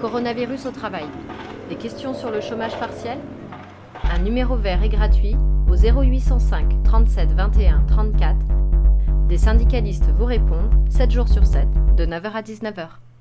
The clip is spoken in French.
Coronavirus au travail. Des questions sur le chômage partiel? Un numéro vert et gratuit au 0805 37 21 34. Des syndicalistes vous répondent 7 jours sur 7, de 9h à 19h.